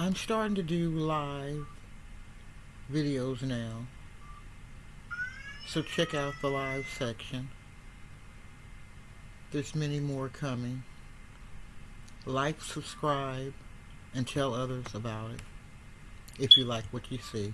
I'm starting to do live videos now. So check out the live section. There's many more coming. Like, subscribe, and tell others about it if you like what you see.